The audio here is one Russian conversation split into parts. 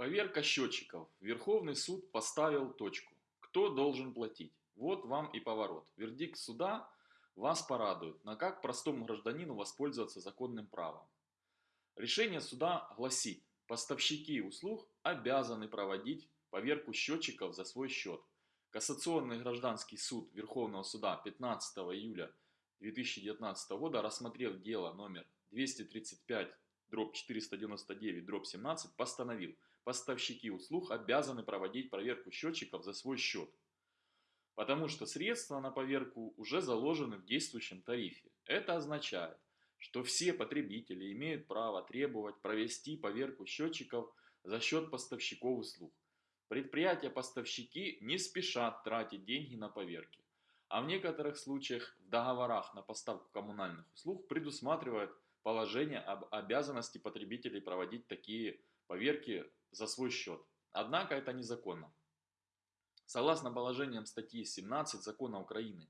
Поверка счетчиков. Верховный суд поставил точку. Кто должен платить? Вот вам и поворот. Вердикт суда вас порадует, но как простому гражданину воспользоваться законным правом. Решение суда гласит, поставщики услуг обязаны проводить поверку счетчиков за свой счет. Кассационный гражданский суд Верховного суда 15 июля 2019 года, рассмотрев дело номер 235 дробь 499 дробь 17, постановил – поставщики услуг обязаны проводить проверку счетчиков за свой счет, потому что средства на поверку уже заложены в действующем тарифе. Это означает, что все потребители имеют право требовать провести поверку счетчиков за счет поставщиков услуг. Предприятия-поставщики не спешат тратить деньги на поверки, а в некоторых случаях в договорах на поставку коммунальных услуг предусматривают положение об обязанности потребителей проводить такие поверки за свой счет. Однако это незаконно. Согласно положениям статьи 17 Закона Украины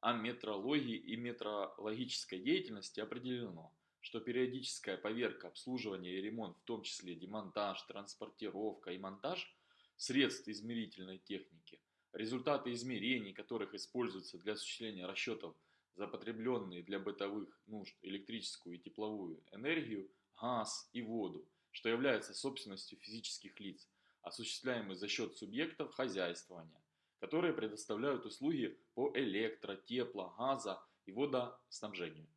о метрологии и метрологической деятельности определено, что периодическая поверка, обслуживание и ремонт, в том числе демонтаж, транспортировка и монтаж средств измерительной техники, результаты измерений, которых используются для осуществления расчетов за потребленные для бытовых нужд электрическую и тепловую энергию, газ и воду, что является собственностью физических лиц, осуществляемой за счет субъектов хозяйствования, которые предоставляют услуги по электро, тепло, газа и водоснабжению.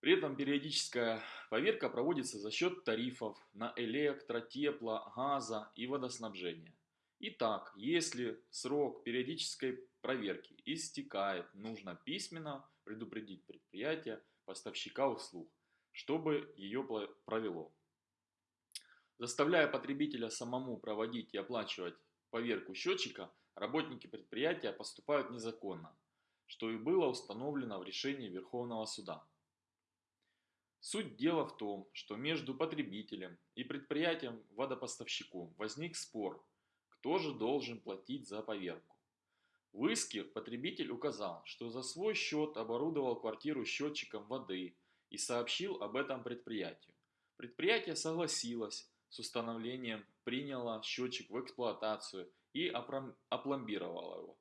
При этом периодическая поверка проводится за счет тарифов на электро, тепло, газа и водоснабжение. Итак, если срок периодической проверки истекает, нужно письменно предупредить предприятие поставщика услуг, чтобы ее провело. Заставляя потребителя самому проводить и оплачивать поверку счетчика, работники предприятия поступают незаконно, что и было установлено в решении Верховного суда. Суть дела в том, что между потребителем и предприятием водопоставщику возник спор, кто же должен платить за поверку. В иске потребитель указал, что за свой счет оборудовал квартиру счетчиком воды и сообщил об этом предприятию. Предприятие согласилось, с установлением приняла счетчик в эксплуатацию и опломбировала его,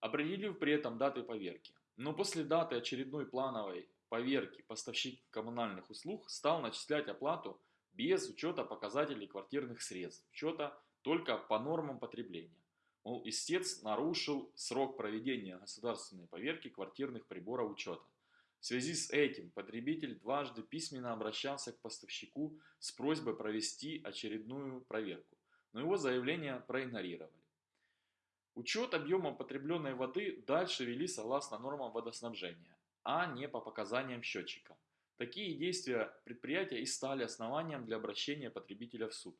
определив при этом даты поверки. Но после даты очередной плановой поверки поставщик коммунальных услуг стал начислять оплату без учета показателей квартирных средств, учета только по нормам потребления. Мол, истец нарушил срок проведения государственной поверки квартирных приборов учета. В связи с этим потребитель дважды письменно обращался к поставщику с просьбой провести очередную проверку, но его заявление проигнорировали. Учет объема потребленной воды дальше вели согласно нормам водоснабжения, а не по показаниям счетчика. Такие действия предприятия и стали основанием для обращения потребителя в суд.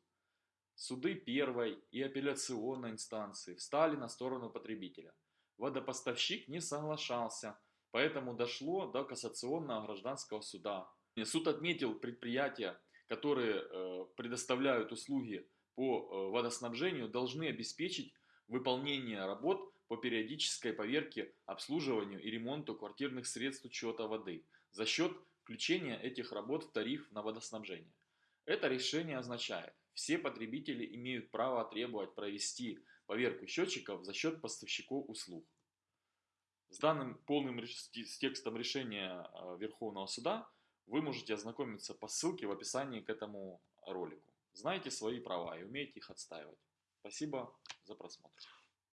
Суды первой и апелляционной инстанции встали на сторону потребителя. Водопоставщик не соглашался – Поэтому дошло до кассационного гражданского суда. Суд отметил предприятия, которые э, предоставляют услуги по э, водоснабжению, должны обеспечить выполнение работ по периодической поверке, обслуживанию и ремонту квартирных средств учета воды за счет включения этих работ в тариф на водоснабжение. Это решение означает, все потребители имеют право требовать провести поверку счетчиков за счет поставщиков услуг. С данным полным с текстом решения а, Верховного Суда вы можете ознакомиться по ссылке в описании к этому ролику. Знайте свои права и умейте их отстаивать. Спасибо за просмотр.